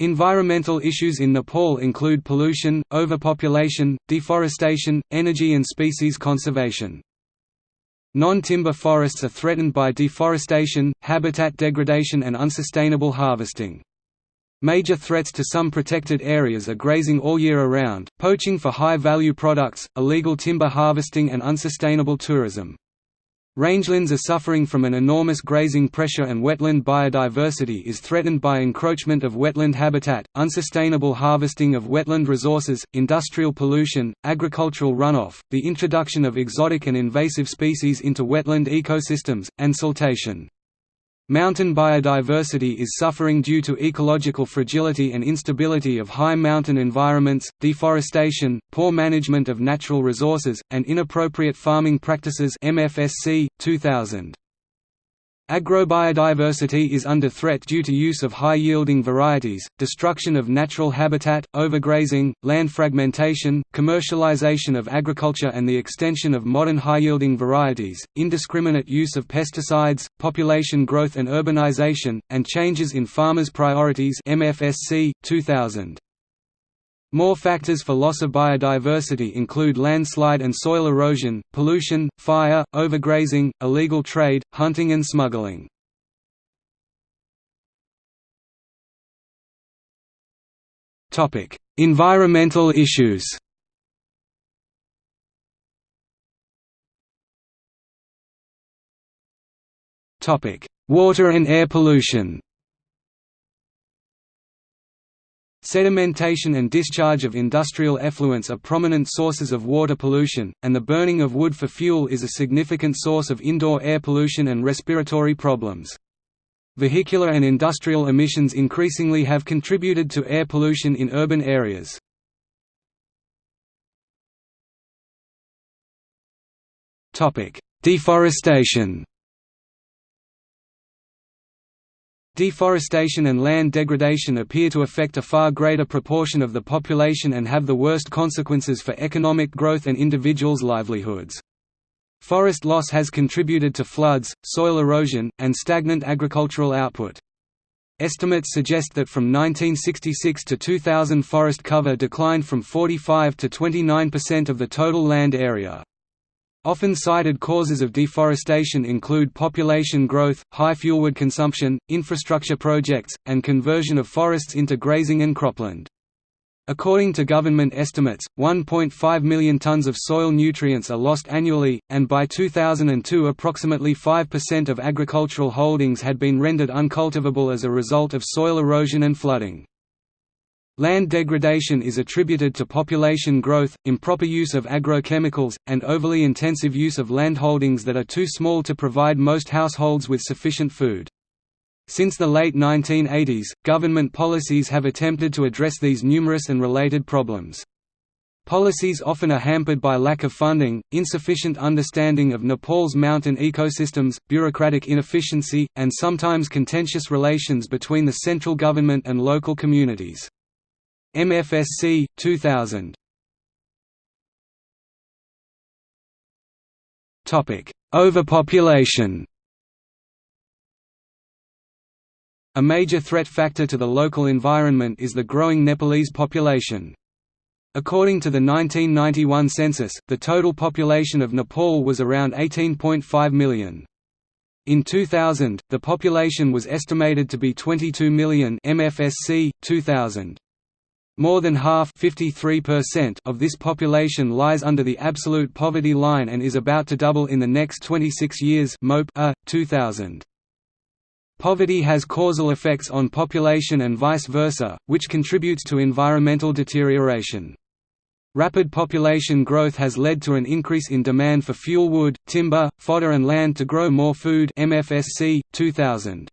Environmental issues in Nepal include pollution, overpopulation, deforestation, energy and species conservation. Non-timber forests are threatened by deforestation, habitat degradation and unsustainable harvesting. Major threats to some protected areas are grazing all year around, poaching for high-value products, illegal timber harvesting and unsustainable tourism. Rangelands are suffering from an enormous grazing pressure and wetland biodiversity is threatened by encroachment of wetland habitat, unsustainable harvesting of wetland resources, industrial pollution, agricultural runoff, the introduction of exotic and invasive species into wetland ecosystems, and siltation. Mountain biodiversity is suffering due to ecological fragility and instability of high mountain environments, deforestation, poor management of natural resources, and inappropriate farming practices MFSC, 2000. Agrobiodiversity is under threat due to use of high-yielding varieties, destruction of natural habitat, overgrazing, land fragmentation, commercialization of agriculture and the extension of modern high-yielding varieties, indiscriminate use of pesticides, population growth and urbanization, and changes in farmers' priorities MFSC, 2000. More factors for loss of biodiversity include landslide and soil erosion, pollution, fire, overgrazing, illegal trade, hunting and smuggling. environmental issues Water and air pollution Sedimentation and discharge of industrial effluents are prominent sources of water pollution, and the burning of wood for fuel is a significant source of indoor air pollution and respiratory problems. Vehicular and industrial emissions increasingly have contributed to air pollution in urban areas. Deforestation Deforestation and land degradation appear to affect a far greater proportion of the population and have the worst consequences for economic growth and individuals' livelihoods. Forest loss has contributed to floods, soil erosion, and stagnant agricultural output. Estimates suggest that from 1966 to 2000 forest cover declined from 45 to 29% of the total land area. Often cited causes of deforestation include population growth, high fuelwood consumption, infrastructure projects, and conversion of forests into grazing and cropland. According to government estimates, 1.5 million tons of soil nutrients are lost annually, and by 2002 approximately 5% of agricultural holdings had been rendered uncultivable as a result of soil erosion and flooding. Land degradation is attributed to population growth, improper use of agrochemicals, and overly intensive use of landholdings that are too small to provide most households with sufficient food. Since the late 1980s, government policies have attempted to address these numerous and related problems. Policies often are hampered by lack of funding, insufficient understanding of Nepal's mountain ecosystems, bureaucratic inefficiency, and sometimes contentious relations between the central government and local communities. MFSC 2000 Topic Overpopulation A major threat factor to the local environment is the growing Nepalese population. According to the 1991 census, the total population of Nepal was around 18.5 million. In 2000, the population was estimated to be 22 million MFSC 2000. More than half of this population lies under the absolute poverty line and is about to double in the next 26 years MOPE A, 2000. Poverty has causal effects on population and vice versa, which contributes to environmental deterioration. Rapid population growth has led to an increase in demand for fuel wood, timber, fodder and land to grow more food MFSC, 2000.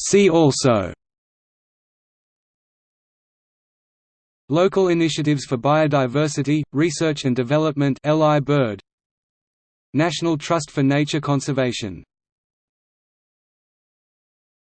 See also Local Initiatives for Biodiversity, Research and Development LI Bird. National Trust for Nature Conservation